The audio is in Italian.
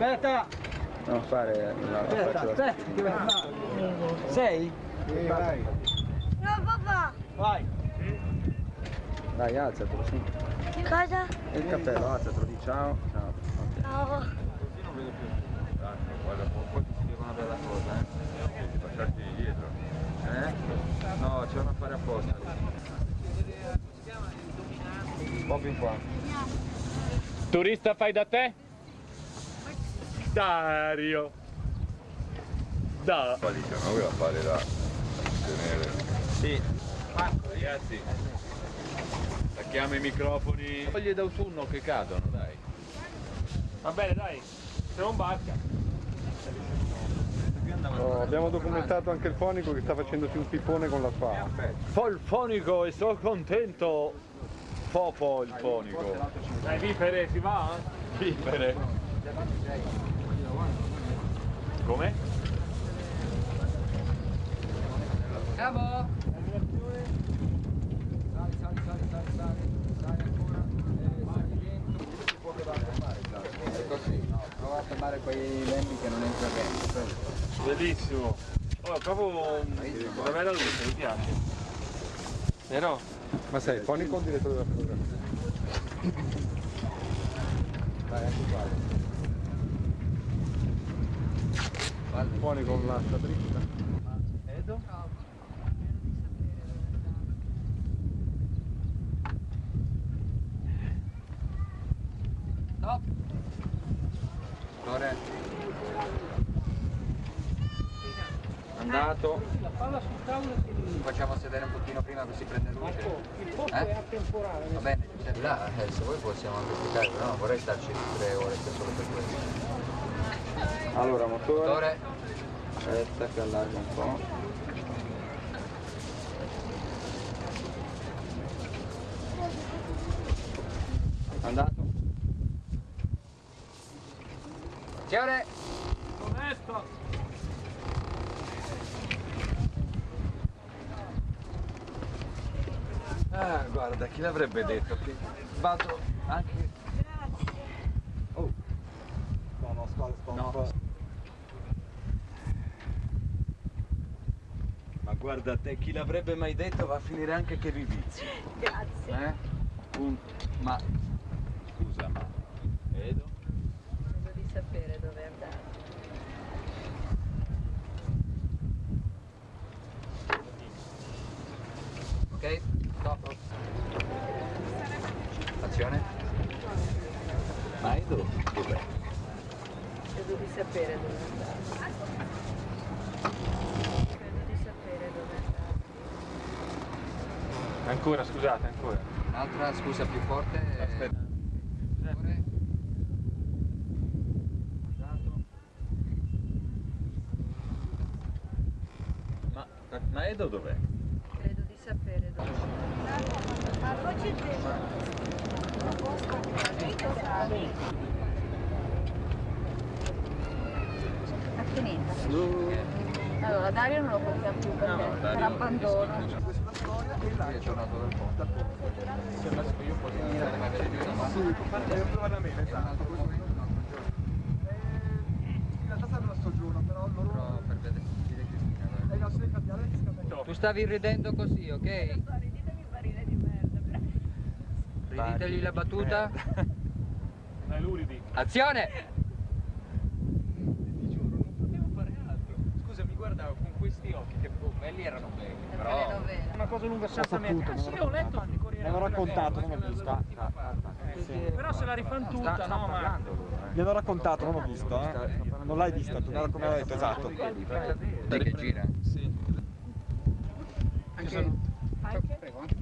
Aspetta! Non fare la Aspetta, faccio la- aspetta, che vai? Sei? Sì, vai. No, papà. Vai! Dai, alzatelo, sì. Cosa? Il cappello, alzatelo, di ciao. Ciao. No. Così non vedo più. Dai, guarda, poi ti spiego una bella cosa, eh. Di passarti dietro. Eh? No, c'è un affare apposta. Un po' più in qua. Turista fai da te? Dario. Da. Lì c'è una bella affare da tenere. Sì. Ragazzi. Stacchiamo i microfoni. Foglie d'autunno che cadono, dai. Va bene, dai. Se non barca. Oh, abbiamo documentato anche il fonico che sta facendosi un pippone con la spada. Fa il fonico e sono contento. Popo il fonico. Dai, vipere, si va? Vipere. Come? Bravo! Prova a fermare quei lembi che non entra dentro. Bellissimo. Oh, è proprio una bella luce, mi piace. Vero? Ma sei fonico o il direttore della fotografia? Vai, anche qua. Fonico con l'asta dritta. Edo? Stop! Lore. Andato. La palla sul tavolo e ti Facciamo sedere un pochino prima così prende luce. Il posto Eh? è a temporale. Va bene, c'è là, eh, se vuoi possiamo anche spiegare, però non vorrei starci tre ore per solo per questo. Allora, motore. Motore. Aspetta che allarga un po'. Andato. Fiore! Onesto! Ah, guarda, chi l'avrebbe detto che vado anche... Oh, No, no, spalla, spalla. No. ma guarda te, chi l'avrebbe mai detto va a finire anche che vi vizi. Grazie. Eh? Punto. Ma... Scusa, ma... Edo? Credo di sapere dove andare. Ok, stop. Azione. Ma Edo dov'è? Credo di sapere dove andare. Credo di sapere dove andare. Ancora, scusate, ancora. Un'altra scusa più forte. Aspetta. Ma, ma Edo dov'è? Credo di sapere dove andare. Ma voce Attenenza. Allora Dario non lo portiamo più perché No, Dario- per abbandono. Qui è tornato dal ponte. Sembra che io posso dire ma avere giù una. Sì, devo provare a me. In realtà serve sto giorno, però loro... Però per vedere che cambiare di. Tu stavi ridendo così, ok? Riditemi barile di merda. Riditegli la battuta. Dai. Azione! Ti giuro, non potevo fare altro. Scusa, mi guardavo con questi occhi che oh, belli erano belli, però... Una cosa lunga senza mettere. Ah, sì, ho letto di Corriere Me l'hanno della raccontato, non ho visto. Ah, Eh. Però se la rifan tutta, no, ma... Mi hanno raccontato, non ho visto, eh. Non l'hai vista, tu, come ho detto, esatto. Di che gira? Sì. Anche... Prego, anche